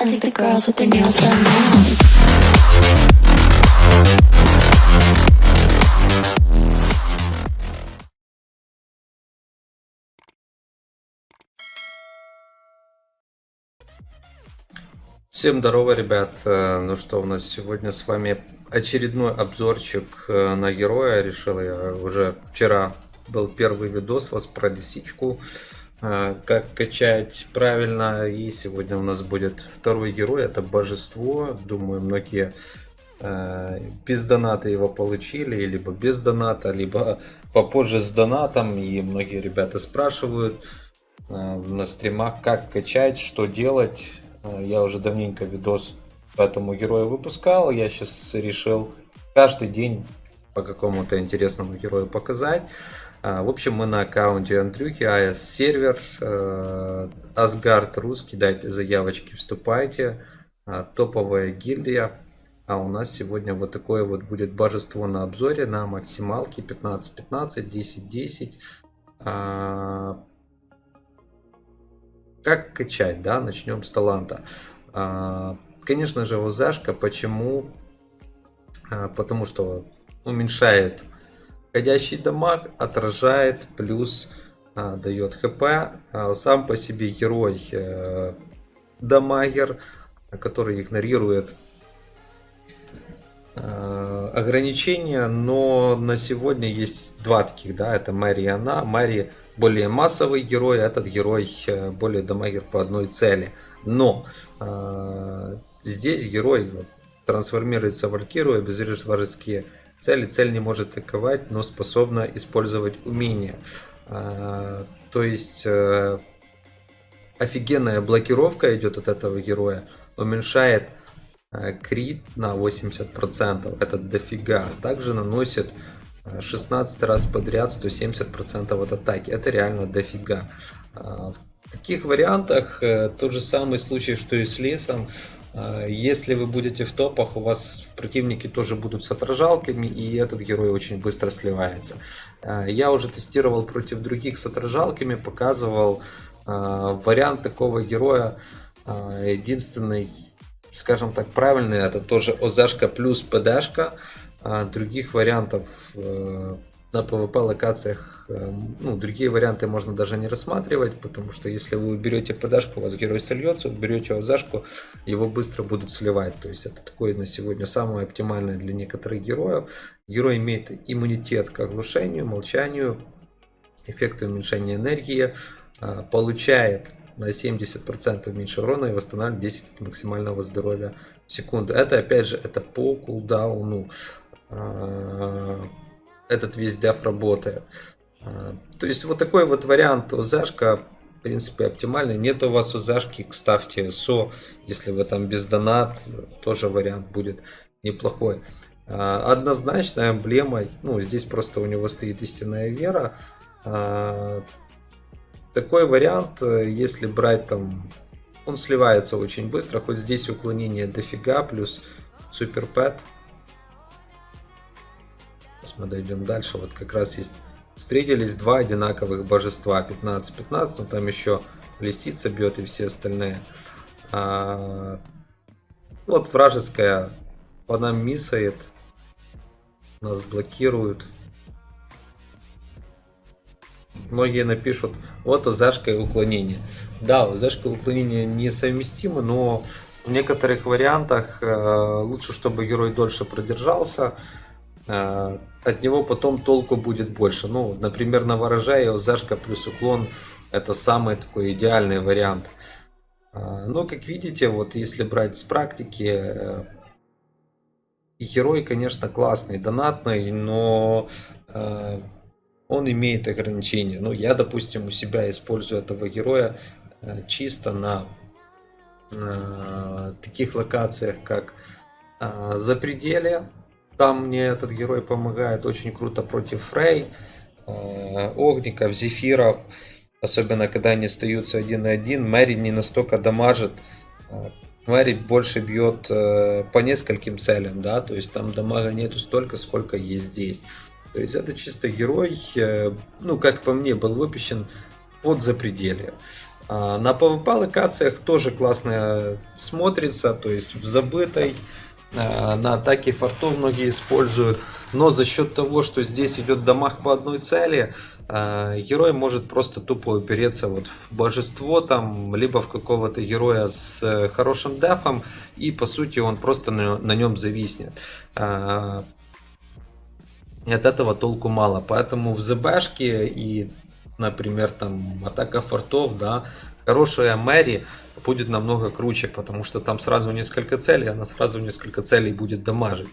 I think the girls with their nails done now. Всем здорово, ребят. Э, Ну что, у нас сегодня с вами очередной обзорчик э, на героя. Решил я уже вчера был первый видос вас про лисичку, как качать правильно. И сегодня у нас будет второй герой, это божество. Думаю, многие э, без доната его получили, либо без доната, либо попозже с донатом. И многие ребята спрашивают э, на стримах, как качать, что делать. Я уже давненько видос по этому герою выпускал. Я сейчас решил каждый день по какому-то интересному герою показать. А, В общем, мы на аккаунте Андрюхи, АС сервер, э, Асгард русский, дайте заявочки, вступайте. А, Топовая гильдия. А у нас сегодня вот такое вот будет божество на обзоре на максималке 15-15, 10-10. А, Как качать, да? Начнем с таланта. Конечно же, ОЗАшка. Почему? Потому что уменьшает входящий дамаг, отражает, плюс а, дает хп. А, Сам по себе герой э, дамагер, который игнорирует э, ограничения, но на сегодня есть два таких, да, это Мэри и она. Мэри более массовый герой, а этот герой э, более дамагер по одной цели. Но э, здесь герой трансформируется в Валькиру, обезвреживает вражеские цели. Цель не может атаковать, но способна использовать умения. Э, то есть э, офигенная блокировка идет от этого героя, уменьшает э, крит на 80%, это дофига. Также наносит э, 16 раз подряд 170% от атаки, это реально дофига. А, В таких вариантах э, тот же самый случай, что и с лесом. А, Если вы будете в топах, у вас противники тоже будут с отражалками, и этот герой очень быстро сливается. А, Я уже тестировал против других с отражалками, показывал а, вариант такого героя. Единственный, скажем так, правильный, это тоже ОЗашка плюс ПДшка. Других вариантов э, на PvP локациях, э, ну, другие варианты можно даже не рассматривать, потому что если вы уберете ПДшку, у вас герой сольется, уберете ОЗашку, его быстро будут сливать. То есть это такое на сегодня самое оптимальное для некоторых героев. Герой имеет иммунитет к оглушению, молчанию, эффекты уменьшения энергии, а, получает на 70% меньше урона и восстанавливает 10 максимального здоровья в секунду. Это опять же это по кулдауну. Этот весь деф работает. А, То есть вот такой вот вариант ОЗашка в принципе оптимальный. Нет у вас ОЗашки, ставьте СО. Если вы там без донат, тоже вариант будет неплохой. А, Однозначно эмблема, ну здесь просто у него стоит истинная вера. А, такой вариант, если брать там, он сливается очень быстро, хоть здесь уклонение дофига, плюс супер пэт. Сейчас мы дойдем дальше, вот как раз есть, встретились два одинаковых божества, 15-15, но там еще лисица бьет и все остальные. А, вот вражеская по нам миссает, нас блокируют. Многие напишут, вот ОЗашка и уклонение. Да, ОЗашка и уклонение несовместимы, но в некоторых вариантах э, лучше, чтобы герой дольше продержался. Э, от него потом толку будет больше. Ну, например, на ворожае ОЗашка плюс уклон это самый такой идеальный вариант. Э, но, как видите, вот если брать с практики, э, герой, конечно, классный, донатный, но э, он имеет ограничения. Ну, я, допустим, у себя использую этого героя э, чисто на таких локациях, как Запределье. Там мне этот герой помогает очень круто против Фрей, э, Огников, Зефиров. Особенно, когда они остаются один на один. Мэри не настолько дамажит. Э, Мэри больше бьет э, по нескольким целям, да, то есть там дамага нету столько, сколько есть здесь. То есть это чисто герой, ну, как по мне, был выпущен под запределье. А, на PvP локациях тоже классно смотрится, то есть в забытой, на атаке фортов многие используют. Но за счет того, что здесь идет дамаг по одной цели, а, герой может просто тупо упереться вот в божество там, либо в какого-то героя с хорошим дефом, и по сути он просто на, нем зависнет. От этого толку мало. Поэтому в ЗБшке и, например, там атака фортов, да, хорошая Мэри будет намного круче, потому что там сразу несколько целей, она сразу несколько целей будет дамажить.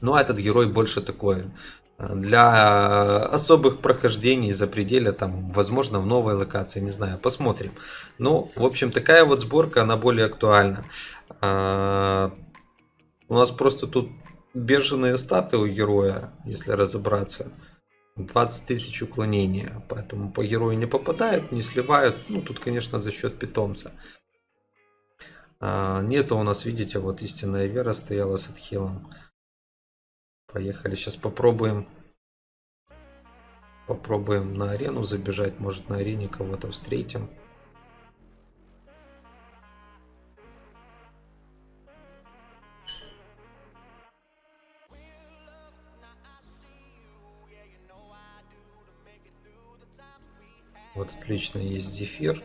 Ну а этот герой больше такой для особых прохождений за пределя, там, возможно, в новой локации, не знаю, посмотрим. Ну, в общем, такая вот сборка, она более актуальна. А, у нас просто тут бешеные статы у героя, если разобраться. 20 тысяч уклонения, поэтому по герою не попадают, не сливают. Ну, тут, конечно, за счет питомца. А, нету у нас, видите, вот истинная вера стояла с отхилом. Поехали, сейчас попробуем. Попробуем на арену забежать, может на арене кого-то встретим. Вот отлично есть зефир.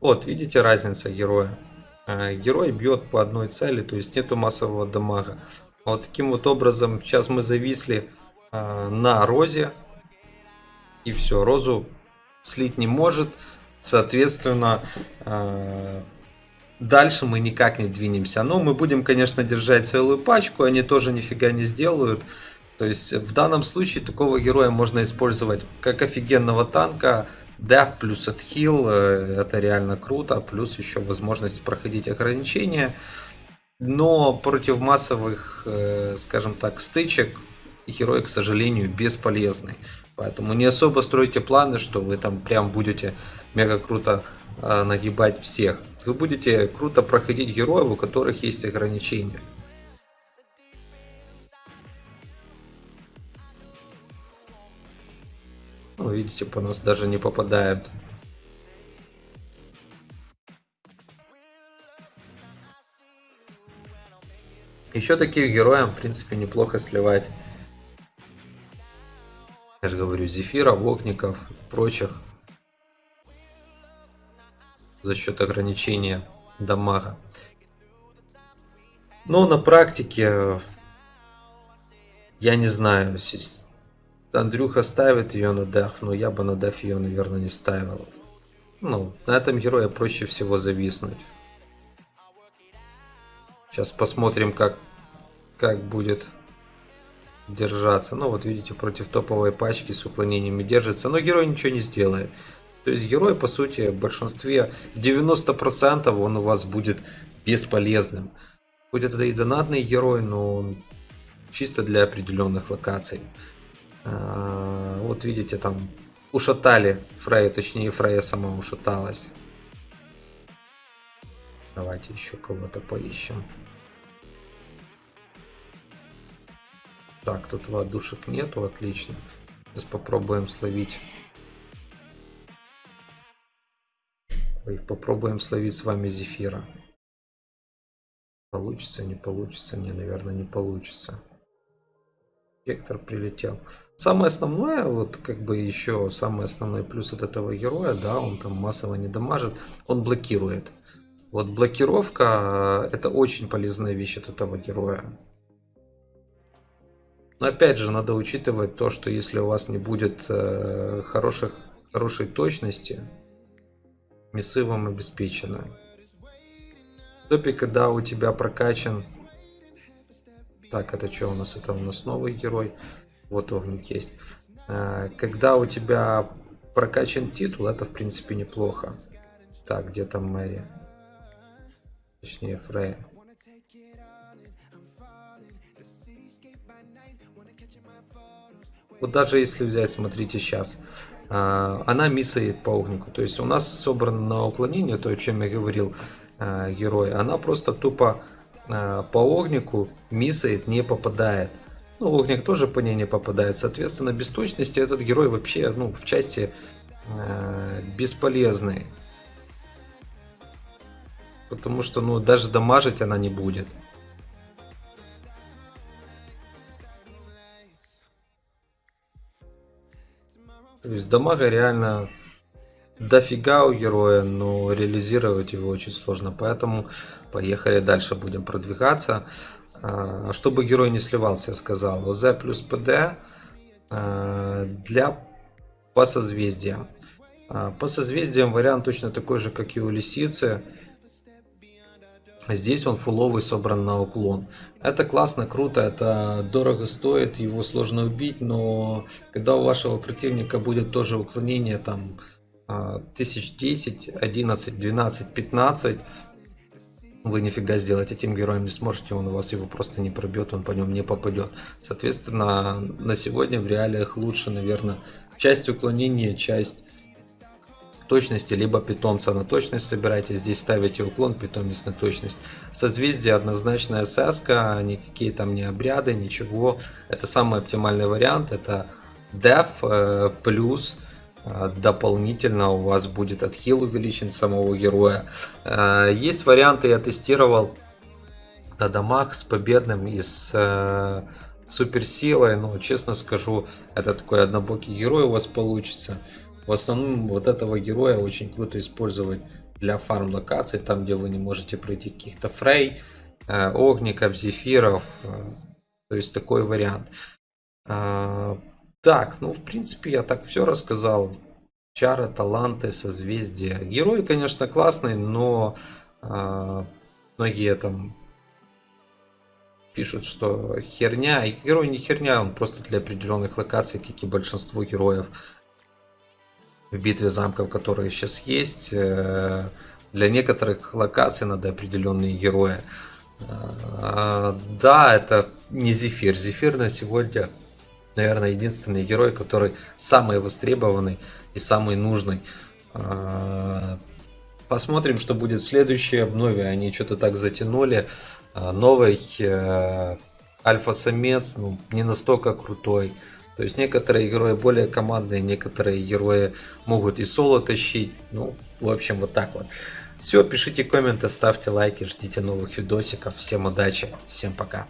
Вот, видите разница героя? А, герой бьет по одной цели, то есть нету массового дамага. Вот таким вот образом сейчас мы зависли а, на розе. И все, розу слить не может. Соответственно, а, дальше мы никак не двинемся. Но мы будем, конечно, держать целую пачку, они тоже нифига не сделают. То есть в данном случае такого героя можно использовать как офигенного танка, Дев плюс отхил, это реально круто, плюс еще возможность проходить ограничения. Но против массовых, э, скажем так, стычек герой, к сожалению, бесполезный. Поэтому не особо стройте планы, что вы там прям будете мега круто э, нагибать всех. Вы будете круто проходить героев, у которых есть ограничения. Ну, видите, по нас даже не попадают. Еще таких героям, в принципе, неплохо сливать. Я же говорю, Зефира, Вокников, прочих. За счет ограничения дамага. Но на практике, я не знаю, Андрюха ставит ее на деф, но я бы на деф ее, наверное, не ставил. Ну, на этом герое проще всего зависнуть. Сейчас посмотрим, как, как будет держаться. Ну, вот видите, против топовой пачки с уклонениями держится, но герой ничего не сделает. То есть герой, по сути, в большинстве 90% он у вас будет бесполезным. Хоть это и донатный герой, но чисто для определенных локаций. А, вот видите, там ушатали Фрея, точнее Фрея сама ушаталась. Давайте еще кого-то поищем. Так, тут воздушек нету, отлично. Сейчас попробуем словить. Ой, попробуем словить с вами зефира. Получится, не получится? Не, наверное, не получится. Вектор прилетел. Самое основное, вот как бы еще самый основной плюс от этого героя, да, он там массово не дамажит, он блокирует. Вот блокировка это очень полезная вещь от этого героя. Но опять же, надо учитывать то, что если у вас не будет э, хороших, хорошей точности, миссы вам обеспечены. В когда у тебя прокачан так, это что у нас? Это у нас новый герой. Вот огник есть. А, когда у тебя прокачан титул, это в принципе неплохо. Так, где там Мэри? Точнее, Фрея. Вот даже если взять, смотрите, сейчас. А, она миссает по огнику. То есть у нас собрано на уклонение, то, о чем я говорил, а, герой. Она просто тупо Э, по огнику миссает, не попадает. Ну, Огник тоже по ней не попадает. Соответственно, без точности этот герой вообще ну, в части э, бесполезный. Потому что ну, даже дамажить она не будет. То есть дамага реально дофига у героя, но реализировать его очень сложно. Поэтому поехали дальше, будем продвигаться. А, чтобы герой не сливался, я сказал. ОЗ плюс ПД а, для по созвездиям. А, по созвездиям вариант точно такой же, как и у лисицы. Здесь он фуловый собран на уклон. Это классно, круто, это дорого стоит, его сложно убить, но когда у вашего противника будет тоже уклонение там тысяч 10, 11, 12, 15, вы нифига сделать этим героем не сможете, он у вас его просто не пробьет, он по нем не попадет. Соответственно, на сегодня в реалиях лучше, наверное, часть уклонения, часть точности, либо питомца на точность собирайте. Здесь ставите уклон, питомец на точность. Созвездие однозначная СС, никакие там не обряды, ничего. Это самый оптимальный вариант. Это def э, плюс э, дополнительно у вас будет отхил увеличен самого героя. Э, есть варианты, я тестировал на дамаг с победным и с суперсилой, но честно скажу, это такой однобокий герой у вас получится. В основном вот этого героя очень круто использовать для фарм локаций, там где вы не можете пройти каких-то фрей, э, огников, зефиров, э, то есть такой вариант. Так, ну в принципе я так все рассказал. Чары, таланты, созвездия. Герой, конечно, классный, но э, многие там пишут, что херня. И герой не херня, он просто для определенных локаций, как и большинство героев в битве замков, которые сейчас есть. Э, для некоторых локаций надо определенные герои. Э, да, это не Зефир. Зефир на сегодня, наверное, единственный герой, который самый востребованный и самый нужный. Э, посмотрим, что будет в следующей обнове. Они что-то так затянули. Новый альфа-самец ну, не настолько крутой. То есть некоторые герои более командные, некоторые герои могут и соло тащить. Ну, в общем, вот так вот. Все, пишите комменты, ставьте лайки, ждите новых видосиков. Всем удачи, всем пока.